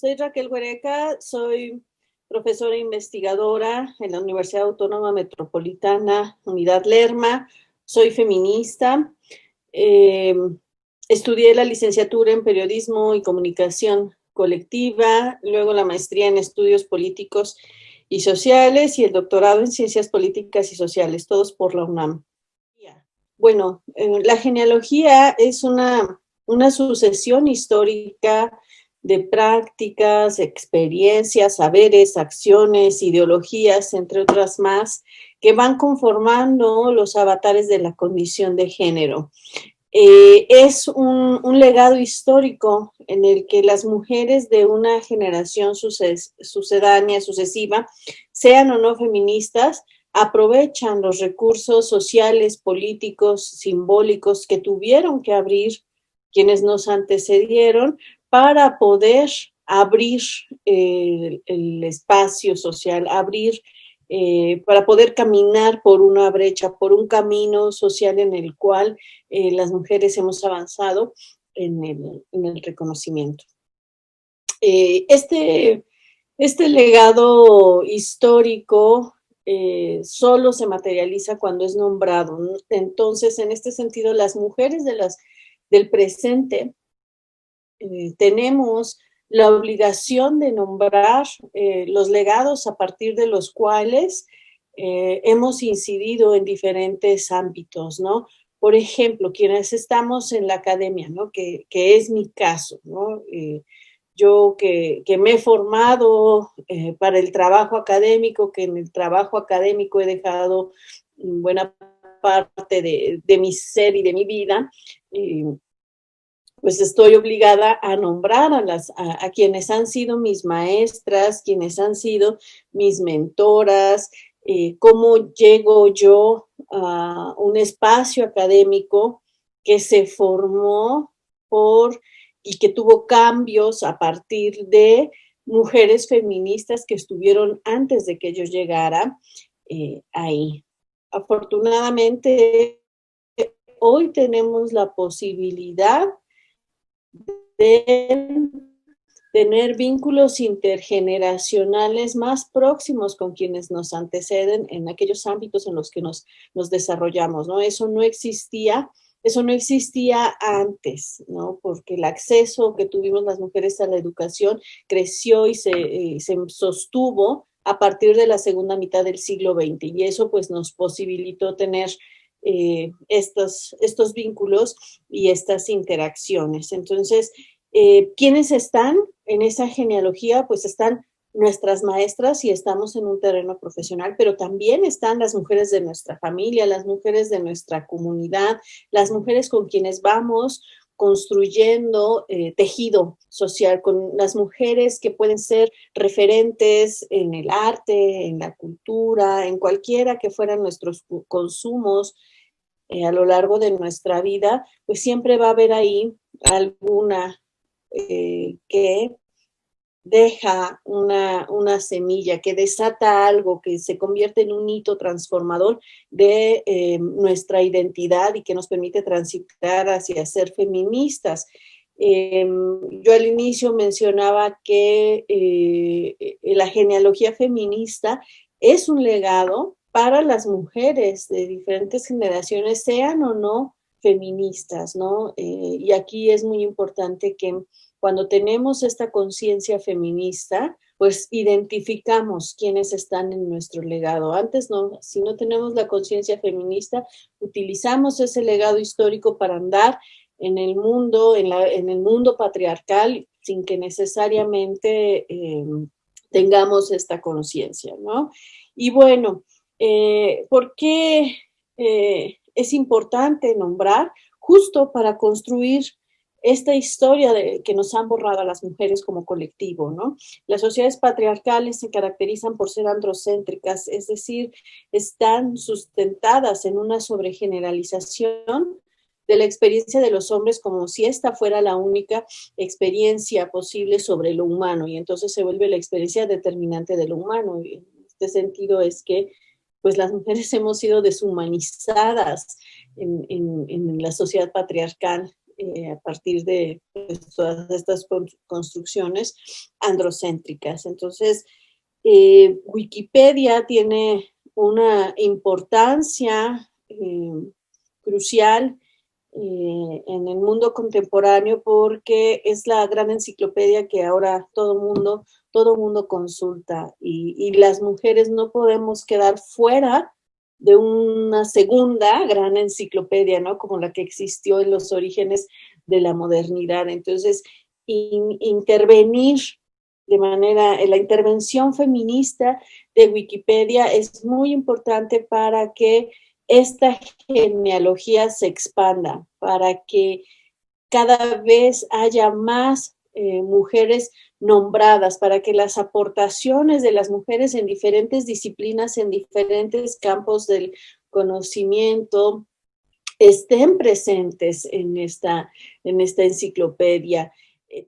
Soy Raquel Huereca, soy profesora e investigadora en la Universidad Autónoma Metropolitana, Unidad Lerma. Soy feminista. Eh, estudié la licenciatura en Periodismo y Comunicación Colectiva, luego la maestría en Estudios Políticos y Sociales y el doctorado en Ciencias Políticas y Sociales, todos por la UNAM. Bueno, eh, la genealogía es una, una sucesión histórica de prácticas, experiencias, saberes, acciones, ideologías, entre otras más, que van conformando los avatares de la condición de género. Eh, es un, legado histórico en el que las mujeres de una generación sucedánea, sucesiva, sean o no feministas, aprovechan los recursos sociales, políticos, simbólicos que tuvieron que abrir quienes nos antecedieron para poder abrir el, espacio social, abrir, eh, para poder caminar por una brecha, por un camino social en el cual eh, las mujeres hemos avanzado en el, reconocimiento. Eh, este, este legado histórico solo se materializa cuando es nombrado. Entonces, en este sentido, las mujeres de las, del presente eh, tenemos la obligación de nombrar eh, los legados a partir de los cuales eh, hemos incidido en diferentes ámbitos, ¿no? Por ejemplo, quienes estamos en la academia, ¿no? Que, es mi caso, ¿no? yo que, me he formado para el trabajo académico, que en el trabajo académico he dejado buena parte de, de mi ser y de mi vida, pues estoy obligada a nombrar a, las, a, quienes han sido mis maestras, quienes han sido mis mentoras, eh, cómo llego yo a un espacio académico que se formó por y que tuvo cambios a partir de mujeres feministas que estuvieron antes de que yo llegara eh, ahí. Afortunadamente, hoy tenemos la posibilidad de tener vínculos intergeneracionales más próximos con quienes nos anteceden en aquellos ámbitos en los que nos, nos desarrollamos, ¿no? Eso no existía, eso no existía antes, ¿no? Porque el acceso que tuvimos las mujeres a la educación creció y se, se sostuvo a partir de la segunda mitad del siglo XX y eso pues nos posibilitó tener eh, estos, estos vínculos y estas interacciones. Entonces, eh, ¿quiénes están en esa genealogía? Pues están nuestras maestras y estamos en un terreno profesional, pero también están las mujeres de nuestra familia, las mujeres de nuestra comunidad, las mujeres con quienes vamos construyendo eh, tejido social, con las mujeres que pueden ser referentes en el arte, en la cultura, en cualquiera que fueran nuestros consumos eh, a lo largo de nuestra vida, pues siempre va a haber ahí alguna eh, que deja una, una, semilla, que desata algo, que se convierte en un hito transformador de eh, nuestra identidad y que nos permite transitar hacia ser feministas. Em, yo al inicio mencionaba que eh, la genealogía feminista es un legado para las mujeres de diferentes generaciones, sean o no feministas, ¿no? y aquí es muy importante que cuando tenemos esta conciencia feminista, pues identificamos quiénes están en nuestro legado. Antes no, si no tenemos la conciencia feminista, utilizamos ese legado histórico para andar en el mundo, en, el mundo patriarcal, sin que necesariamente em, tengamos esta conciencia, ¿no? Y bueno, eh, ¿por qué eh, es importante nombrar? Justo para construir esta historia de, que nos han borrado a las mujeres como colectivo, ¿no? Las sociedades patriarcales se caracterizan por ser androcéntricas, es decir, están sustentadas en una sobregeneralización de la experiencia de los hombres como si esta fuera la única experiencia posible sobre lo humano y entonces se vuelve la experiencia determinante de lo humano. Y en este sentido es que pues las mujeres hemos sido deshumanizadas en, la sociedad patriarcal eh, a partir de pues, todas estas construcciones androcéntricas. Entonces, eh, Wikipedia tiene una importancia eh, crucial en el mundo contemporáneo porque es la gran enciclopedia que ahora todo mundo, todo mundo consulta y, y las mujeres no podemos quedar fuera de una segunda gran enciclopedia, ¿no? Como la que existió en los orígenes de la modernidad. Entonces, intervenir de manera, la intervención feminista de Wikipedia es muy importante para que esta genealogía se expanda, para que cada vez haya más eh, mujeres nombradas, para que las aportaciones de las mujeres en diferentes disciplinas, en diferentes campos del conocimiento, estén presentes en esta, en esta enciclopedia. Eh,